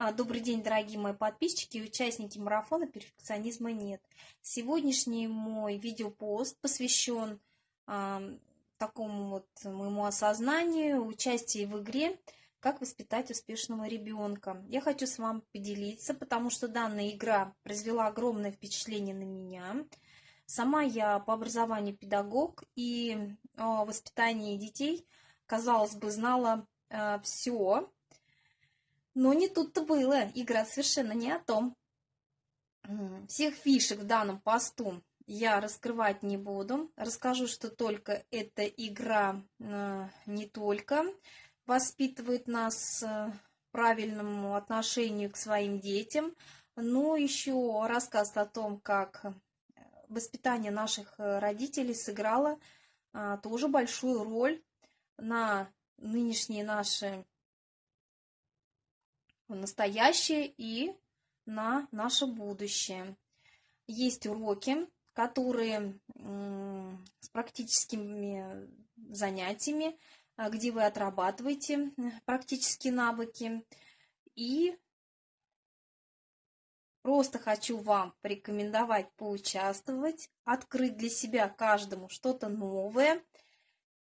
А, Добрый день, дорогие мои подписчики и участники марафона «Перфекционизма нет». Сегодняшний мой видеопост посвящен а, такому вот моему осознанию, участию в игре «Как воспитать успешного ребенка». Я хочу с вами поделиться, потому что данная игра произвела огромное впечатление на меня. Сама я по образованию педагог и о воспитании детей, казалось бы, знала а, все, но не тут-то было. Игра совершенно не о том. Всех фишек в данном посту я раскрывать не буду. Расскажу, что только эта игра э, не только воспитывает нас э, правильному отношению к своим детям, но еще рассказ о том, как воспитание наших э, родителей сыграло тоже большую роль на нынешние наши в настоящее и на наше будущее. Есть уроки, которые с практическими занятиями, а, где вы отрабатываете практические навыки. И просто хочу вам порекомендовать поучаствовать, открыть для себя каждому что-то новое.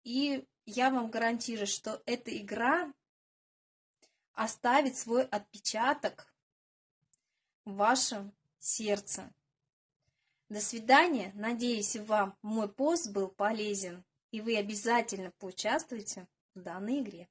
И я вам гарантирую, что эта игра оставить свой отпечаток в вашем сердце. До свидания. Надеюсь, вам мой пост был полезен, и вы обязательно поучаствуете в данной игре.